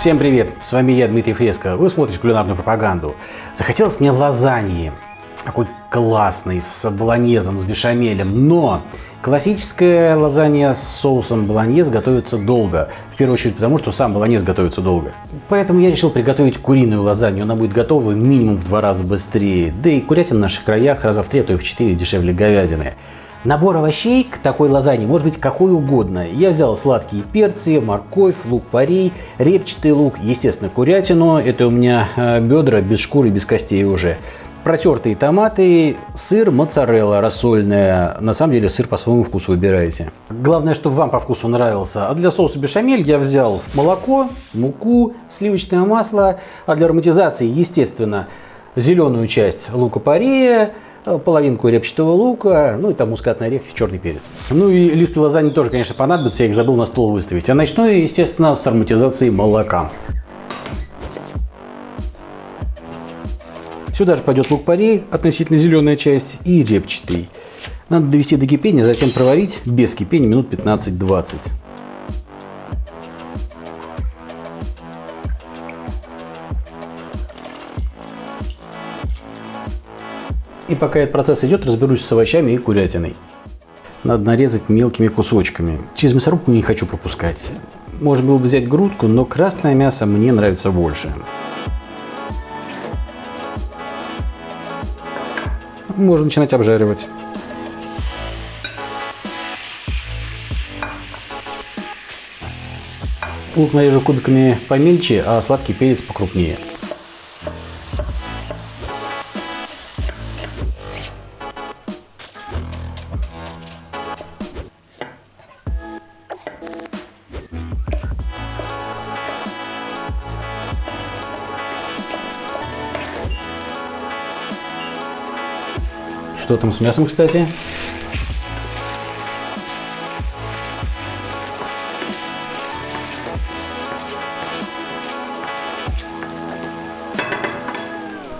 Всем привет! С вами я, Дмитрий Фреско. Вы смотрите кулинарную пропаганду. Захотелось мне лазаньи. Такой классный, с болоньезом, с бешамелем. Но классическая лазанья с соусом болоньез готовится долго. В первую очередь потому, что сам болоньез готовится долго. Поэтому я решил приготовить куриную лазанью. Она будет готова минимум в два раза быстрее. Да и курятина в наших краях раза в три, а то и в четыре дешевле говядины. Набор овощей к такой лазанье может быть какой угодно. Я взял сладкие перцы, морковь, лук-порей, репчатый лук, естественно, курятину. Это у меня э, бедра без шкуры, без костей уже. Протертые томаты, сыр, моцарелла рассольная. На самом деле сыр по своему вкусу выбираете. Главное, чтобы вам по вкусу нравился. А для соуса бешамель я взял молоко, муку, сливочное масло. А для ароматизации, естественно, зеленую часть лука-порея, половинку репчатого лука, ну и там мускатный орех и черный перец. Ну и листы лазаньи тоже, конечно, понадобятся, я их забыл на стол выставить. А начну естественно, с ароматизации молока. Сюда же пойдет лук-порей, относительно зеленая часть, и репчатый. Надо довести до кипения, затем проварить без кипения минут 15-20. И пока этот процесс идет, разберусь с овощами и курятиной. Надо нарезать мелкими кусочками. Через мясорубку не хочу пропускать. Можно было бы взять грудку, но красное мясо мне нравится больше. Можно начинать обжаривать. Лук нарежу кубиками помельче, а сладкий перец покрупнее. Что там с мясом, кстати?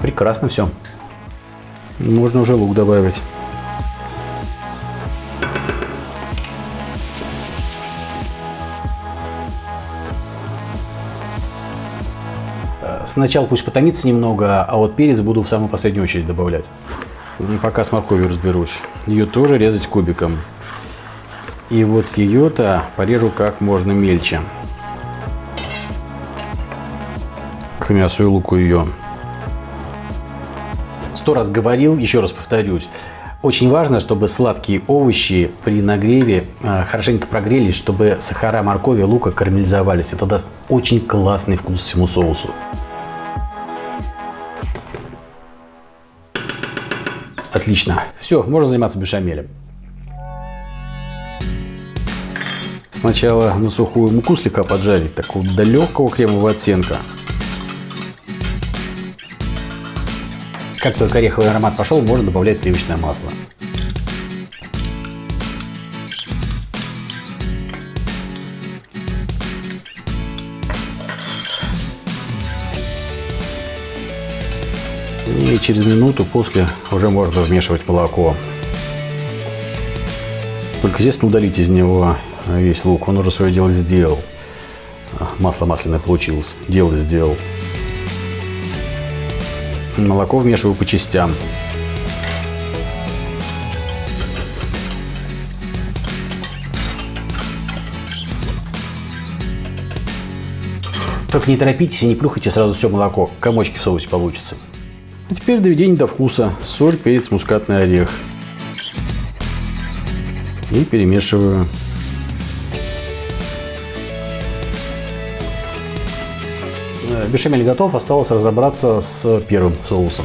Прекрасно все. Можно уже лук добавить. Сначала пусть потомится немного, а вот перец буду в самую последнюю очередь добавлять. Пока с морковью разберусь. Ее тоже резать кубиком. И вот ее-то порежу как можно мельче. К мясу и луку ее. Сто раз говорил, еще раз повторюсь. Очень важно, чтобы сладкие овощи при нагреве э, хорошенько прогрелись, чтобы сахара моркови лука карамелизовались. Это даст очень классный вкус всему соусу. Отлично. Все, можно заниматься бешамелем. Сначала на сухую муку слегка поджарить, такого до легкого кремового оттенка. Как только ореховый аромат пошел, можно добавлять сливочное масло. И через минуту после уже можно вмешивать молоко. Только, естественно, удалить из него весь лук. Он уже свое дело сделал. Масло масляное получилось. Дело сделал. Молоко вмешиваю по частям. Только не торопитесь и не плюхайте сразу все молоко. Комочки в соусе получится. А теперь доведение до вкуса. Соль, перец, мускатный орех. И перемешиваю. Э, бешамель готов, осталось разобраться с первым соусом.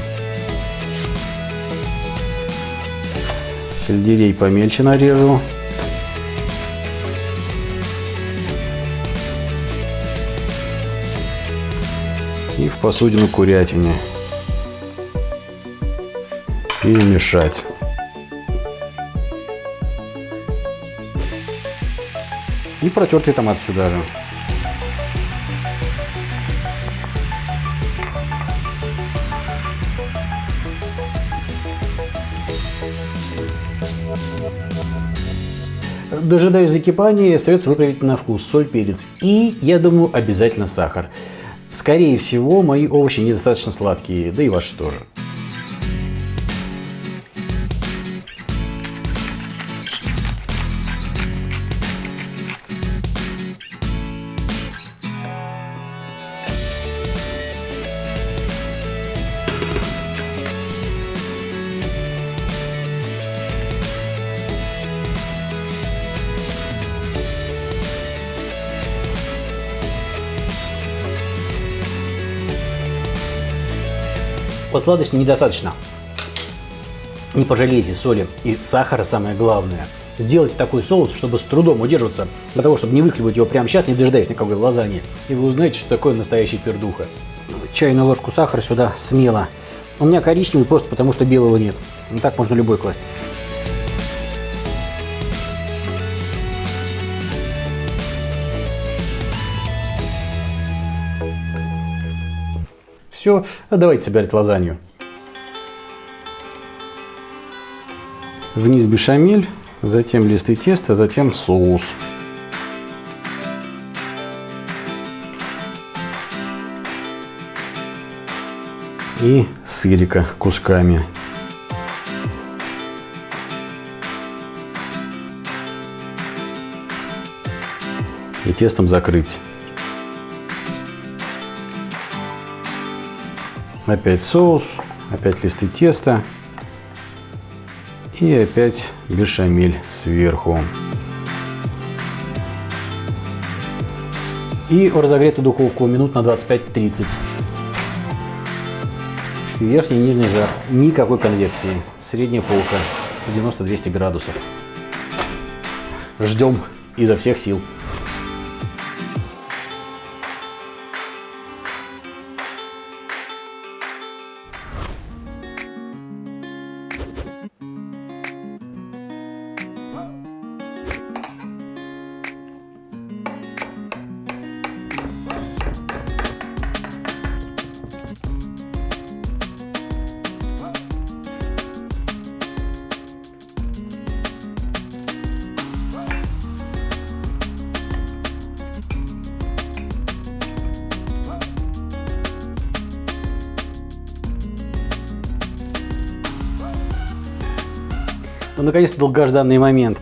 Сельдерей помельче нарежу. И в посудину курятине перемешать. И протертый томат сюда же. дожидаюсь закипания, остается выправить на вкус соль, перец и, я думаю, обязательно сахар. Скорее всего, мои овощи недостаточно сладкие, да и ваши тоже. Вот недостаточно. Не пожалейте соли и сахара, самое главное. Сделайте такой соус, чтобы с трудом удерживаться, для того, чтобы не выхлебать его прямо сейчас, не дожидаясь никакой лазаньи. И вы узнаете, что такое настоящий пердуха. Чайную ложку сахара сюда смело. У меня коричневый просто потому, что белого нет. И так можно любой класть. Все, а давайте собирать лазанью. Вниз бешамель, затем листы теста, затем соус. И сырика кусками. И тестом закрыть. Опять соус, опять листы теста и опять бешамель сверху. И в разогретую духовку минут на 25-30. Верхний и нижний жар. Никакой конвекции. Средняя полка. 190-200 градусов. Ждем изо всех сил. Наконец-то долгожданный момент.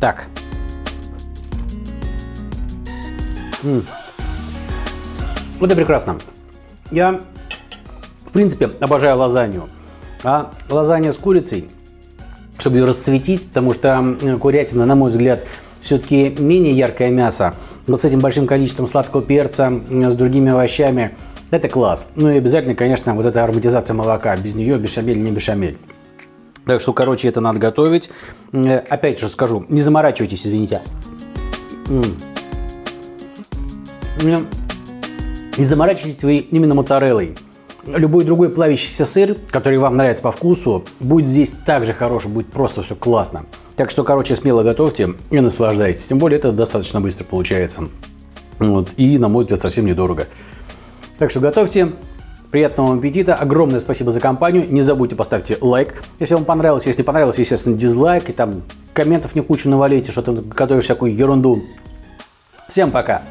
Так. -м. Это прекрасно. Я, в принципе, обожаю лазанью. А лазанья с курицей чтобы ее расцветить, потому что курятина, на мой взгляд, все-таки менее яркое мясо. Вот с этим большим количеством сладкого перца, с другими овощами, это класс. Ну и обязательно, конечно, вот эта ароматизация молока. Без нее бешамель не бешамель. Так что, короче, это надо готовить. Опять же скажу, не заморачивайтесь, извините. Не заморачивайтесь вы именно моцареллой. Любой другой плавящийся сыр, который вам нравится по вкусу, будет здесь также хороший, будет просто все классно. Так что, короче, смело готовьте и наслаждайтесь. Тем более, это достаточно быстро получается. Вот. И, на мой взгляд, совсем недорого. Так что готовьте. Приятного вам аппетита. Огромное спасибо за компанию. Не забудьте поставьте лайк, если вам понравилось. Если не понравилось, естественно, дизлайк. И там комментов не кучу навалите, что ты готовишь всякую ерунду. Всем пока!